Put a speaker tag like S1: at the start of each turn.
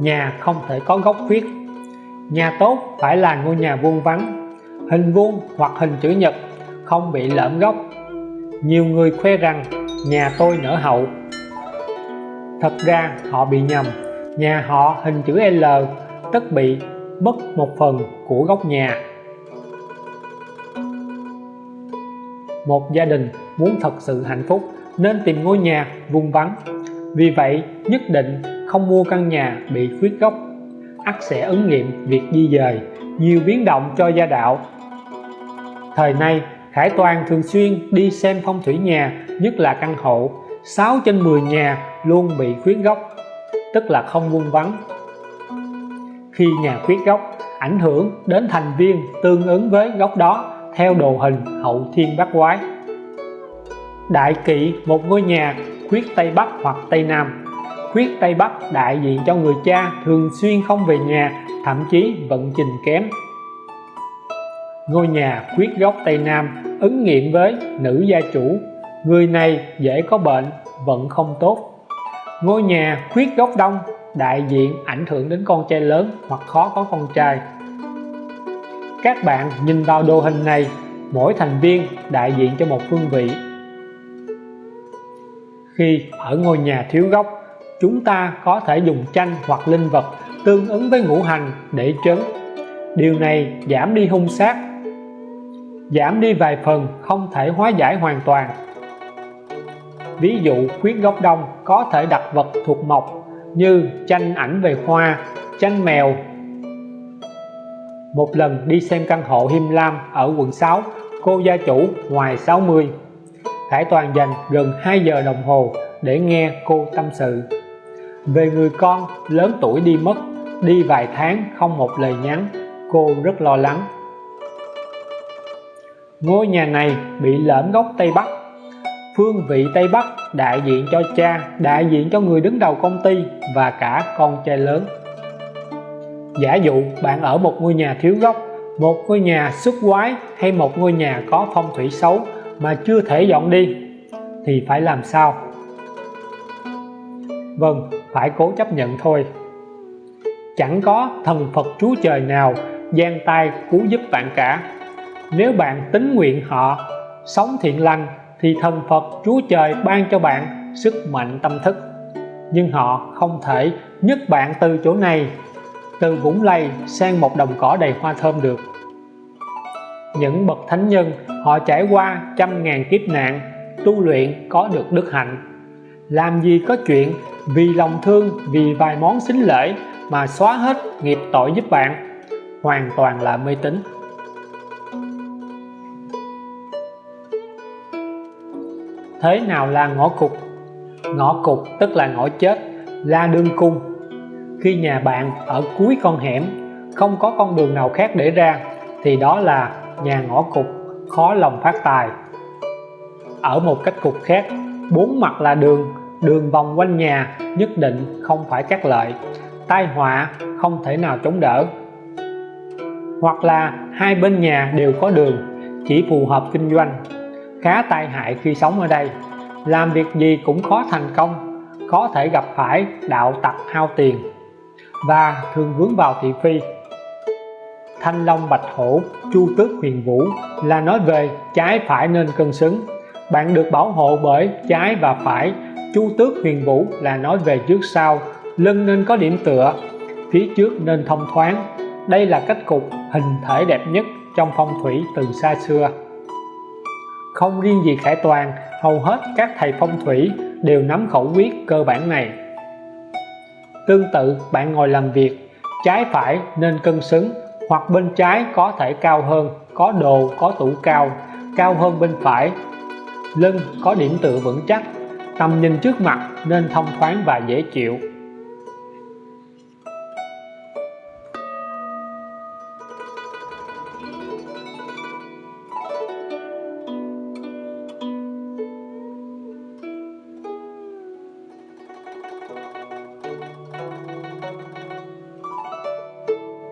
S1: nhà không thể có góc khuyết nhà tốt phải là ngôi nhà vuông vắn hình vuông hoặc hình chữ nhật, không bị lõm góc nhiều người khoe rằng nhà tôi nở hậu. Thật ra họ bị nhầm, nhà họ hình chữ L tất bị mất một phần của góc nhà. Một gia đình muốn thật sự hạnh phúc nên tìm ngôi nhà vuông vắn vì vậy nhất định không mua căn nhà bị khuyết gốc, ắt sẽ ứng nghiệm việc di dời nhiều biến động cho gia đạo. Thời nay Khải Toàn thường xuyên đi xem phong thủy nhà nhất là căn hộ. 6 trên 10 nhà luôn bị khuyết gốc, tức là không vuông vắn khi nhà khuyết gốc ảnh hưởng đến thành viên tương ứng với góc đó theo đồ hình hậu thiên bát quái. Đại kỵ một ngôi nhà khuyết Tây Bắc hoặc Tây Nam. Khuyết Tây Bắc đại diện cho người cha thường xuyên không về nhà, thậm chí vận trình kém. Ngôi nhà khuyết góc Tây Nam ứng nghiệm với nữ gia chủ, người này dễ có bệnh vận không tốt. Ngôi nhà khuyết góc đông đại diện ảnh hưởng đến con trai lớn hoặc khó có con trai. Các bạn nhìn vào đồ hình này, mỗi thành viên đại diện cho một phương vị khi ở ngôi nhà thiếu gốc, chúng ta có thể dùng chanh hoặc linh vật tương ứng với ngũ hành để trấn. Điều này giảm đi hung sát giảm đi vài phần không thể hóa giải hoàn toàn. Ví dụ khuyết gốc đông có thể đặt vật thuộc mộc như chanh ảnh về hoa chanh mèo. Một lần đi xem căn hộ Him Lam ở quận 6 cô gia chủ ngoài 60 Khải Toàn dành gần 2 giờ đồng hồ để nghe cô tâm sự. Về người con lớn tuổi đi mất, đi vài tháng không một lời nhắn, cô rất lo lắng. Ngôi nhà này bị lõm góc Tây Bắc. Phương vị Tây Bắc đại diện cho cha, đại diện cho người đứng đầu công ty và cả con trai lớn. Giả dụ bạn ở một ngôi nhà thiếu góc một ngôi nhà xuất quái hay một ngôi nhà có phong thủy xấu mà chưa thể dọn đi, thì phải làm sao? Vâng phải cố chấp nhận thôi. Chẳng có thần Phật Chúa Trời nào gian tay cứu giúp bạn cả. Nếu bạn tính nguyện họ sống thiện lành, thì thần Phật Chúa Trời ban cho bạn sức mạnh tâm thức. Nhưng họ không thể nhấc bạn từ chỗ này, từ vũng lầy sang một đồng cỏ đầy hoa thơm được những bậc thánh nhân, họ trải qua trăm ngàn kiếp nạn, tu luyện có được đức hạnh. Làm gì có chuyện vì lòng thương, vì vài món xính lễ mà xóa hết nghiệp tội giúp bạn. Hoàn toàn là mê tín. Thế nào là ngõ cụt? Ngõ cụt tức là ngõ chết là đường cung. Khi nhà bạn ở cuối con hẻm, không có con đường nào khác để ra, thì đó là nhà ngõ cục khó lòng phát tài. Ở một cách cục khác, bốn mặt là đường đường vòng quanh nhà, nhất định không phải các lợi. Tai họa không thể nào chống đỡ. Hoặc là hai bên nhà đều có đường, chỉ phù hợp kinh doanh. Khá tai hại khi sống ở đây. Làm việc gì cũng khó thành công, có thể gặp phải đạo tặc hao tiền. Và thường vướng vào thị phi thanh long, bạch hổ, chu tước, huyền vũ là nói về trái phải nên cân xứng. Bạn được bảo hộ bởi trái và phải, chu tước, huyền vũ là nói về trước sau, lưng nên có điểm tựa, phía trước nên thông thoáng. Đây là cách cục hình thể đẹp nhất trong phong thủy từ xa xưa. Không riêng gì Khải Toàn, hầu hết các thầy phong thủy đều nắm khẩu quyết cơ bản này. Tương tự, bạn ngồi làm việc, trái phải nên cân xứng hoặc bên trái có thể cao hơn, có đồ, có tủ cao cao hơn bên phải. Lưng có điểm tựa vững chắc, tầm nhìn trước mặt nên thông thoáng và dễ chịu.